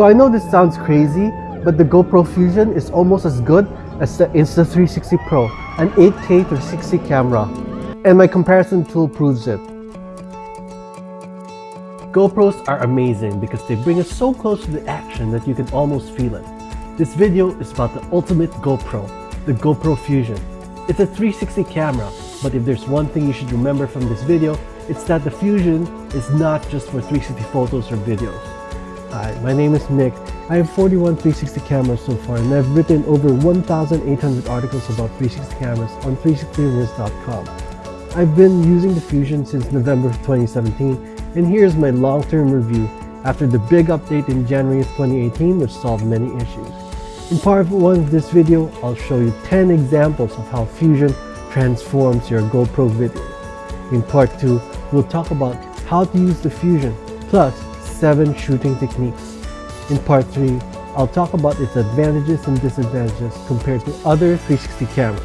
So I know this sounds crazy, but the GoPro Fusion is almost as good as the Insta360 Pro, an 8K 360 camera. And my comparison tool proves it. GoPros are amazing because they bring us so close to the action that you can almost feel it. This video is about the ultimate GoPro, the GoPro Fusion. It's a 360 camera, but if there's one thing you should remember from this video, it's that the Fusion is not just for 360 photos or videos. Hi, my name is Nick. I have 41 360 cameras so far and I've written over 1,800 articles about 360 cameras on 360rumors.com. I've been using the Fusion since November of 2017 and here's my long-term review after the big update in January of 2018 which solved many issues. In part 1 of this video, I'll show you 10 examples of how Fusion transforms your GoPro video. In part 2, we'll talk about how to use the Fusion, plus 7 shooting techniques. In part 3, I'll talk about its advantages and disadvantages compared to other 360 cameras.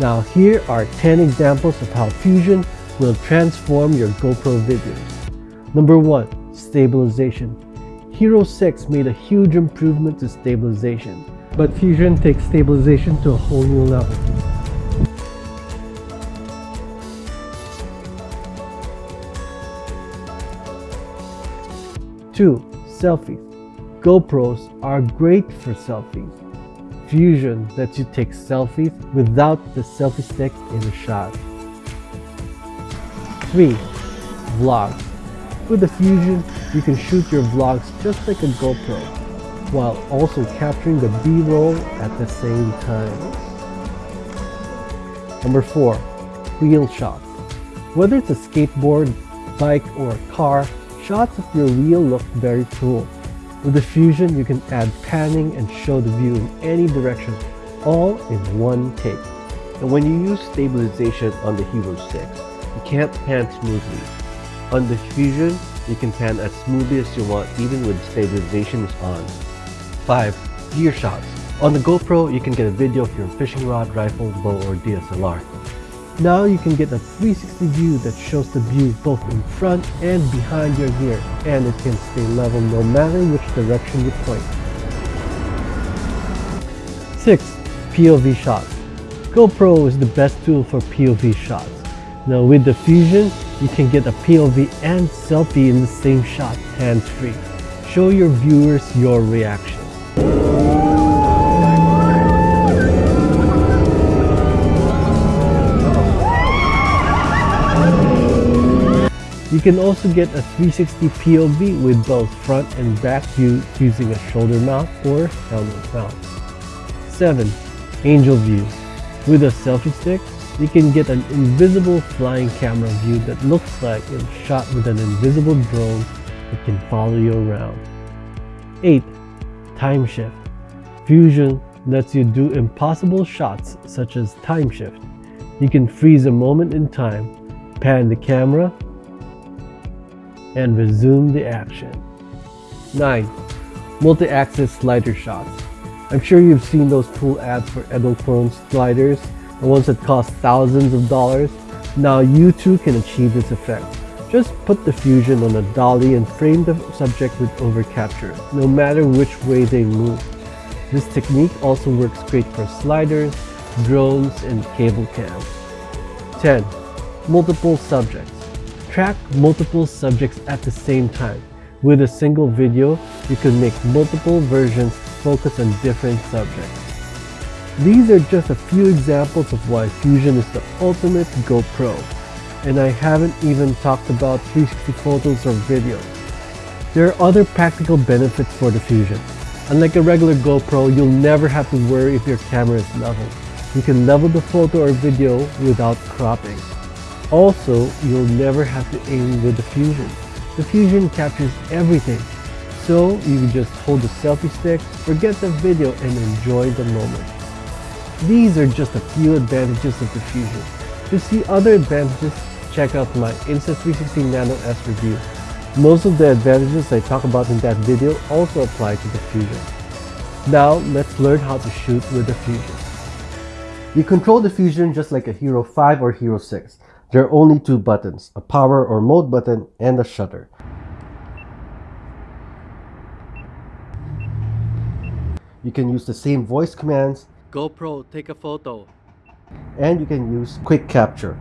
Now here are 10 examples of how Fusion will transform your GoPro videos. Number 1. Stabilization. Hero 6 made a huge improvement to stabilization, but Fusion takes stabilization to a whole new level. 2. Selfies. GoPros are great for selfies. Fusion lets you take selfies without the selfie stick in the shot. 3. Vlogs. With the Fusion, you can shoot your vlogs just like a GoPro, while also capturing the B-roll at the same time. Number 4. Wheel shots. Whether it's a skateboard, bike, or car, Shots of your wheel look very cool. With the Fusion, you can add panning and show the view in any direction, all in one take. And when you use stabilization on the Hero 6, you can't pan smoothly. On the Fusion, you can pan as smoothly as you want even when stabilization is on. 5. Gear shots. On the GoPro, you can get a video of your fishing rod, rifle, bow, or DSLR. Now you can get a 360 view that shows the view both in front and behind your gear and it can stay level no matter which direction you point. 6. POV shots. GoPro is the best tool for POV shots. Now with the Fusion, you can get a POV and selfie in the same shot hands-free. Show your viewers your reaction. You can also get a 360 POV with both front and back view using a shoulder mount or helmet mount. 7. Angel view. With a selfie stick, you can get an invisible flying camera view that looks like it's shot with an invisible drone that can follow you around. 8. Time shift. Fusion lets you do impossible shots such as time shift. You can freeze a moment in time, pan the camera, and resume the action. 9. Multi-axis slider shots. I'm sure you've seen those cool ads for Edelkrone sliders, the ones that cost thousands of dollars. Now you too can achieve this effect. Just put the fusion on a dolly and frame the subject with overcapture, no matter which way they move. This technique also works great for sliders, drones, and cable cams. 10. Multiple subjects track multiple subjects at the same time. With a single video, you can make multiple versions focus on different subjects. These are just a few examples of why Fusion is the ultimate GoPro. And I haven't even talked about 360 photos or videos. There are other practical benefits for the Fusion. Unlike a regular GoPro, you'll never have to worry if your camera is level. You can level the photo or video without cropping. Also, you'll never have to aim with the Fusion. The Fusion captures everything, so you can just hold the selfie stick, forget the video, and enjoy the moment. These are just a few advantages of the Fusion. To see other advantages, check out my Insta360 Nano S review. Most of the advantages I talk about in that video also apply to the Fusion. Now, let's learn how to shoot with the Fusion. You control the Fusion just like a Hero 5 or Hero 6. There are only two buttons, a power or mode button and a shutter. You can use the same voice commands. GoPro, take a photo. And you can use quick capture.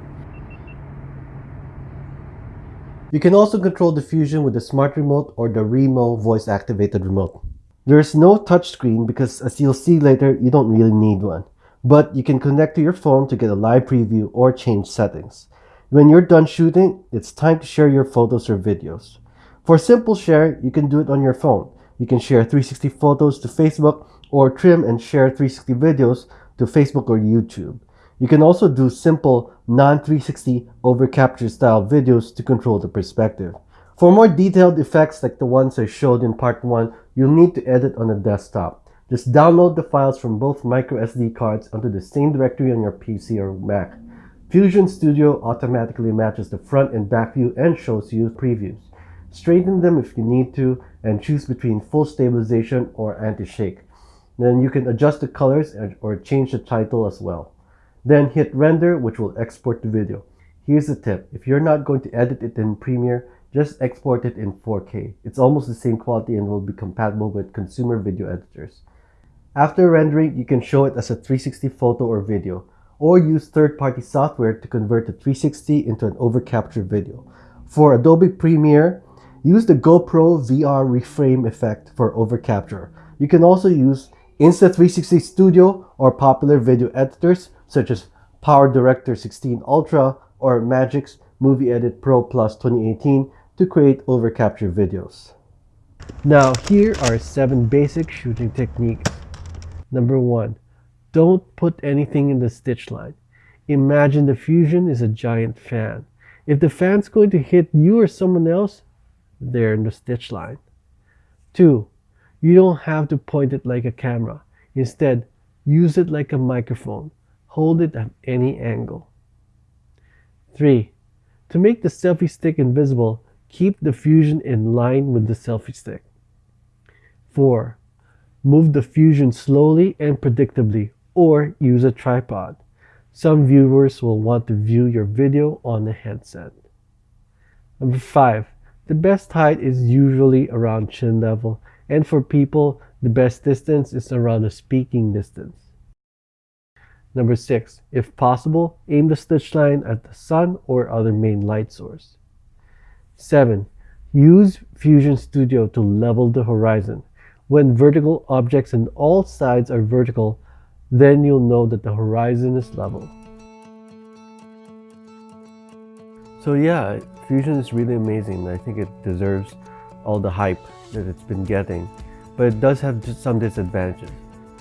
You can also control the Fusion with the Smart Remote or the Remo voice-activated remote. There's no touchscreen because as you'll see later, you don't really need one. But you can connect to your phone to get a live preview or change settings. When you're done shooting, it's time to share your photos or videos. For simple share, you can do it on your phone. You can share 360 photos to Facebook or trim and share 360 videos to Facebook or YouTube. You can also do simple non-360 over capture style videos to control the perspective. For more detailed effects like the ones I showed in part 1, you'll need to edit on a desktop. Just download the files from both microSD cards onto the same directory on your PC or Mac. Fusion Studio automatically matches the front and back view and shows you previews. Straighten them if you need to and choose between full stabilization or anti-shake. Then you can adjust the colors or change the title as well. Then hit render, which will export the video. Here's a tip. If you're not going to edit it in Premiere, just export it in 4K. It's almost the same quality and will be compatible with consumer video editors. After rendering, you can show it as a 360 photo or video, or use third-party software to convert the 360 into an overcapture video. For Adobe Premiere, use the GoPro VR reframe effect for overcapture. You can also use Insta360 Studio or popular video editors such as PowerDirector 16 Ultra or Magix Movie Edit Pro Plus 2018 to create overcapture videos. Now here are 7 basic shooting techniques. Number 1. Don't put anything in the stitch line. Imagine the fusion is a giant fan. If the fan's going to hit you or someone else, they're in the stitch line. 2. You don't have to point it like a camera. Instead, use it like a microphone. Hold it at any angle. 3. To make the selfie stick invisible, keep the fusion in line with the selfie stick. 4. Move the fusion slowly and predictably or use a tripod. Some viewers will want to view your video on a headset. Number 5. The best height is usually around chin level and for people, the best distance is around the speaking distance. Number six, if possible, aim the stitch line at the sun or other main light source. Seven, use Fusion Studio to level the horizon. When vertical objects on all sides are vertical, then you'll know that the horizon is level. So yeah, Fusion is really amazing. I think it deserves all the hype that it's been getting, but it does have some disadvantages.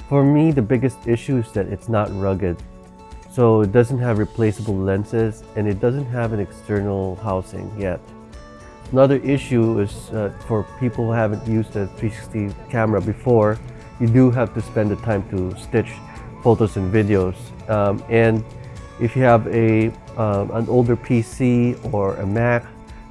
For me, the biggest issue is that it's not rugged. So it doesn't have replaceable lenses and it doesn't have an external housing yet. Another issue is uh, for people who haven't used a 360 camera before, you do have to spend the time to stitch photos and videos. Um, and if you have a um, an older PC or a Mac,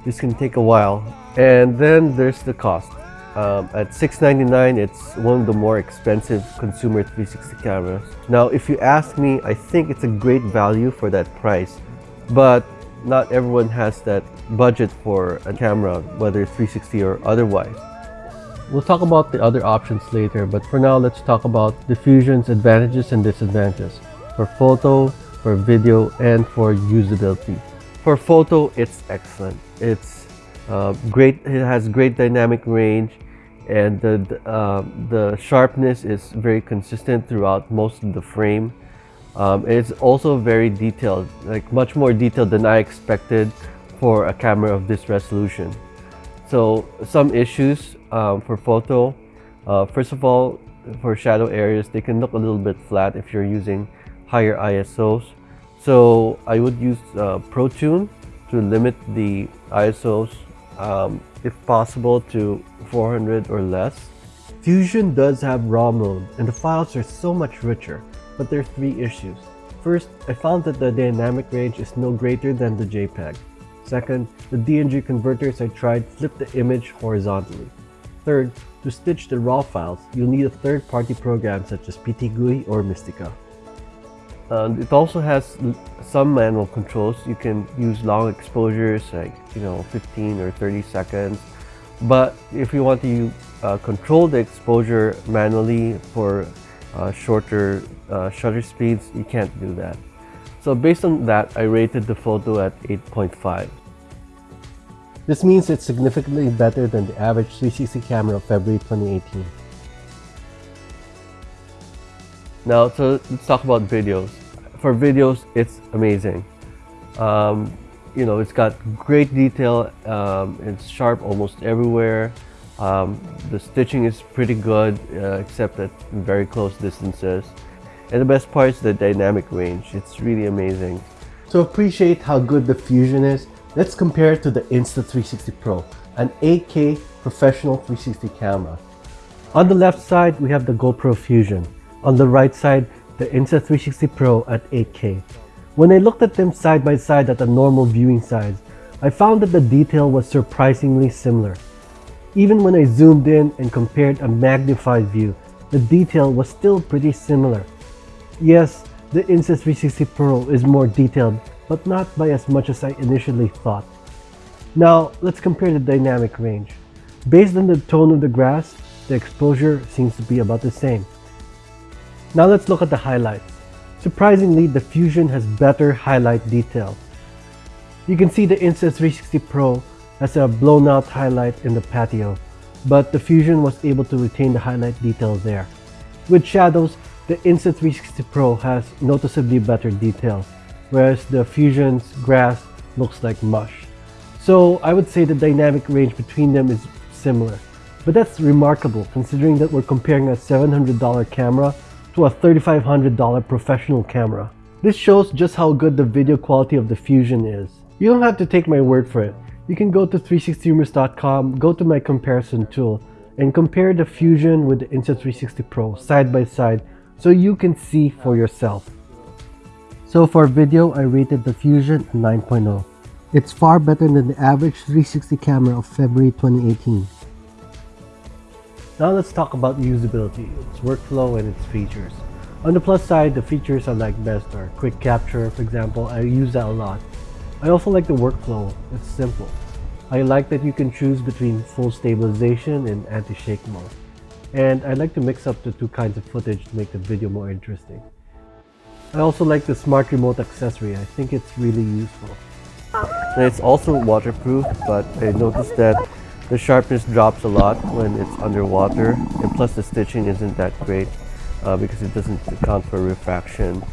this can take a while. And then there's the cost. Um, at 699, it's one of the more expensive consumer 360 cameras. Now, if you ask me, I think it's a great value for that price, but not everyone has that budget for a camera, whether it's 360 or otherwise. We'll talk about the other options later, but for now, let's talk about the Fusion's advantages and disadvantages for photo, for video, and for usability. For photo, it's excellent. It's uh, great. It has great dynamic range and the, uh, the sharpness is very consistent throughout most of the frame. Um, it's also very detailed, like much more detailed than I expected for a camera of this resolution. So some issues um, for photo, uh, first of all, for shadow areas, they can look a little bit flat if you're using higher ISOs. So I would use uh, ProTune to limit the ISOs um, if possible to 400 or less. Fusion does have RAW mode and the files are so much richer, but there are three issues. First, I found that the dynamic range is no greater than the JPEG. Second, the DNG converters I tried flip the image horizontally. Third, to stitch the RAW files, you'll need a third-party program such as PTGui or Mistika. Uh, it also has some manual controls. You can use long exposures like, you know, 15 or 30 seconds. But if you want to uh, control the exposure manually for uh, shorter uh, shutter speeds, you can't do that. So based on that, I rated the photo at 8.5. This means it's significantly better than the average 360 camera of February 2018. Now, so let's talk about videos. For videos, it's amazing. Um, you know, it's got great detail. Um, it's sharp almost everywhere. Um, the stitching is pretty good, uh, except at very close distances. And the best part is the dynamic range. It's really amazing. To appreciate how good the Fusion is, let's compare it to the Insta360 Pro, an 8K professional 360 camera. On the left side, we have the GoPro Fusion. On the right side, the Insta360 Pro at 8K. When I looked at them side by side at a normal viewing size, I found that the detail was surprisingly similar. Even when I zoomed in and compared a magnified view, the detail was still pretty similar. Yes, the Insta360 Pro is more detailed, but not by as much as I initially thought. Now, let's compare the dynamic range. Based on the tone of the grass, the exposure seems to be about the same. Now let's look at the highlights. Surprisingly, the Fusion has better highlight detail. You can see the Insta360 Pro has a blown out highlight in the patio, but the Fusion was able to retain the highlight detail there. With shadows, the Insta360 Pro has noticeably better detail, whereas the Fusion's grass looks like mush. So I would say the dynamic range between them is similar. But that's remarkable considering that we're comparing a $700 camera to a $3,500 professional camera. This shows just how good the video quality of the Fusion is. You don't have to take my word for it. You can go to 360rumors.com, go to my comparison tool, and compare the Fusion with the Insta360 Pro side by side so you can see for yourself. So for video, I rated the Fusion a 9.0. It's far better than the average 360 camera of February 2018. Now let's talk about usability, its workflow and its features. On the plus side, the features I like best are quick capture, for example, I use that a lot. I also like the workflow, it's simple. I like that you can choose between full stabilization and anti-shake mode. And I like to mix up the two kinds of footage to make the video more interesting. I also like the smart remote accessory, I think it's really useful. It's also waterproof, but I noticed that the sharpness drops a lot when it's underwater, and plus the stitching isn't that great uh, because it doesn't account for refraction.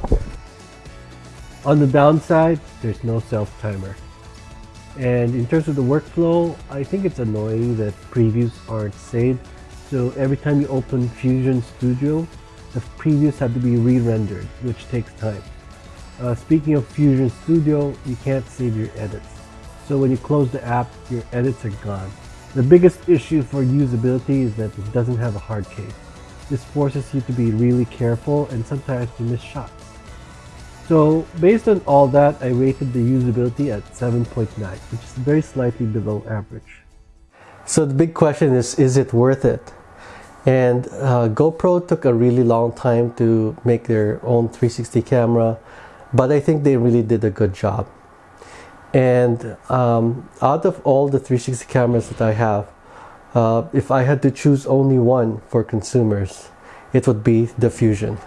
On the downside, there's no self-timer. And in terms of the workflow, I think it's annoying that previews aren't saved so every time you open Fusion Studio, the previews have to be re-rendered, which takes time. Uh, speaking of Fusion Studio, you can't save your edits. So when you close the app, your edits are gone. The biggest issue for usability is that it doesn't have a hard case. This forces you to be really careful and sometimes you miss shots. So based on all that, I rated the usability at 7.9, which is very slightly below average. So the big question is, is it worth it? And uh, GoPro took a really long time to make their own 360 camera, but I think they really did a good job. And um, out of all the 360 cameras that I have, uh, if I had to choose only one for consumers, it would be the Fusion.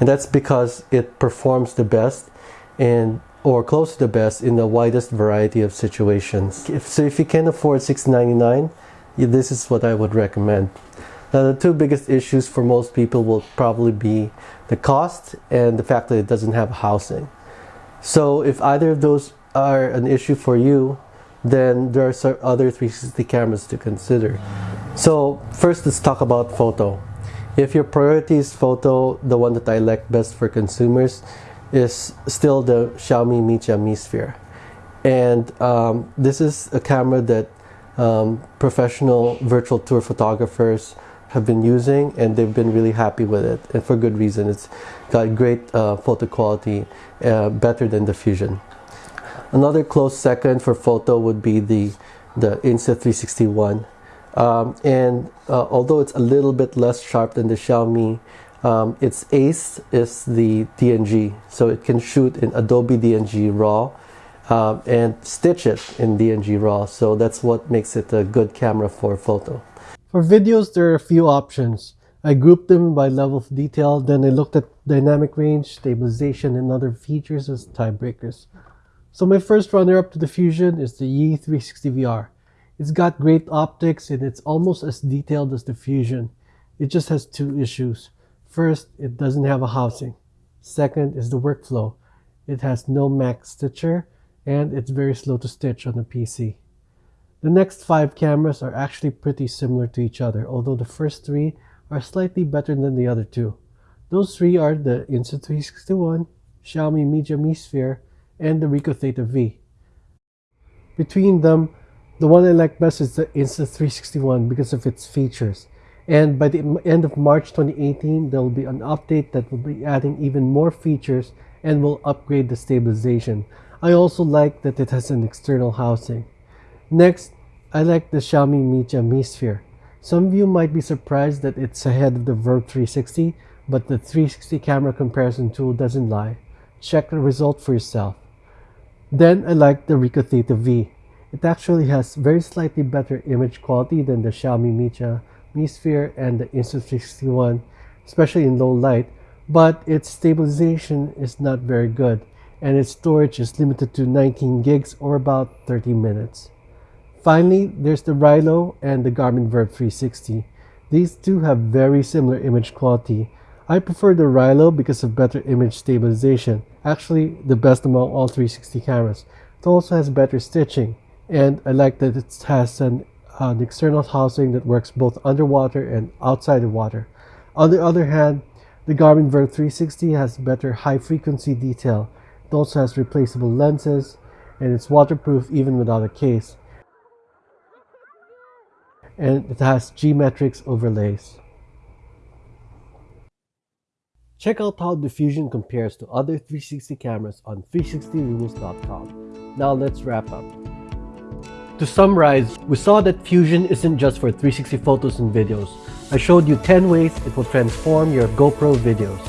And that's because it performs the best and or close to the best in the widest variety of situations. If, so if you can afford 699, this is what I would recommend. Now the two biggest issues for most people will probably be the cost and the fact that it doesn't have housing. So if either of those are an issue for you, then there are other 360 cameras to consider. So first let's talk about photo. If your priority is photo, the one that I like best for consumers is still the Xiaomi Mijia Mi Sphere. And um, this is a camera that um, professional virtual tour photographers have been using and they've been really happy with it and for good reason. It's got great uh, photo quality uh, better than the fusion. Another close second for photo would be the the Insta360 One um, and uh, although it's a little bit less sharp than the xiaomi um, its ace is the dng so it can shoot in adobe dng raw um, and stitch it in dng raw. So that's what makes it a good camera for photo For videos, there are a few options. I grouped them by level of detail, then I looked at dynamic range, stabilization, and other features as tiebreakers. So my first runner-up to the Fusion is the Yi360VR. It's got great optics and it's almost as detailed as the Fusion. It just has two issues. First, it doesn't have a housing. Second is the workflow. It has no Mac Stitcher and it's very slow to stitch on the PC. The next five cameras are actually pretty similar to each other, although the first three are slightly better than the other two. Those three are the Insta360 One, Xiaomi Mijia Mi Sphere, and the Ricoh Theta V. Between them, the one I like best is the Insta360 One because of its features. And by the end of March 2018, there will be an update that will be adding even more features and will upgrade the stabilization. I also like that it has an external housing. Next, I like the Xiaomi Mijia Mi Sphere. Some of you might be surprised that it's ahead of the VIRB 360, but the 360 camera comparison tool doesn't lie. Check the result for yourself. Then I like the Ricoh Theta V. It actually has very slightly better image quality than the Xiaomi Mijia Mi Sphere and the Insta360 One, especially in low light, but its stabilization is not very good and its storage is limited to 19 gigs or about 30 minutes. Finally, there's the Rylo and the Garmin VIRB 360. These two have very similar image quality. I prefer the Rylo because of better image stabilization, actually the best among all 360 cameras. It also has better stitching, and I like that it has an, an external housing that works both underwater and outside the water. On the other hand, the Garmin VIRB 360 has better high frequency detail. It also has replaceable lenses and it's waterproof even without a case. And it has G-Metrix overlays. Check out how the Fusion compares to other 360 cameras on 360rumors.com. Now let's wrap up. To summarize, we saw that Fusion isn't just for 360 photos and videos. I showed you 10 ways it will transform your GoPro videos.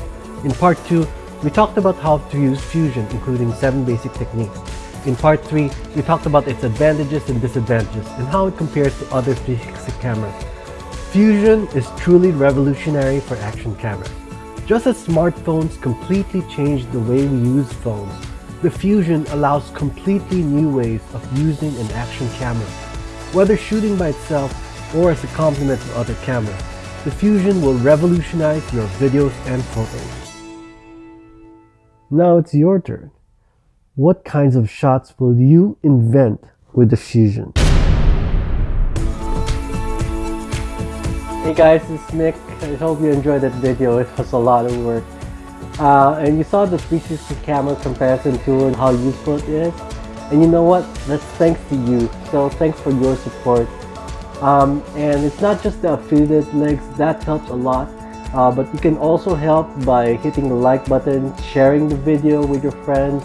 In part 2, we talked about how to use Fusion, including 7 basic techniques. In part 3, we talked about its advantages and disadvantages and how it compares to other 360 cameras. Fusion is truly revolutionary for action cameras. Just as smartphones completely changed the way we use phones, the Fusion allows completely new ways of using an action camera. Whether shooting by itself or as a complement to other cameras, the Fusion will revolutionize your videos and photos. Now it's your turn. What kinds of shots will you invent with the Fusion? Hey guys, it's Nick. I hope you enjoyed that video. It was a lot of work. Uh, and you saw the 360 camera comparison tool and how useful it is. And you know what? That's thanks to you. So thanks for your support. Um, and it's not just the affiliate links, that helps a lot. Uh, but you can also help by hitting the like button, sharing the video with your friends,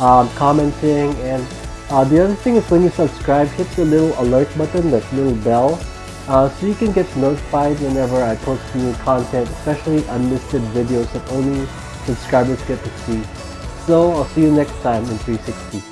um, commenting, and uh, the other thing is when you subscribe, hit the little alert button, that little bell, uh, so you can get notified whenever I post new content, especially unlisted videos that only subscribers get to see. So I'll see you next time in 360.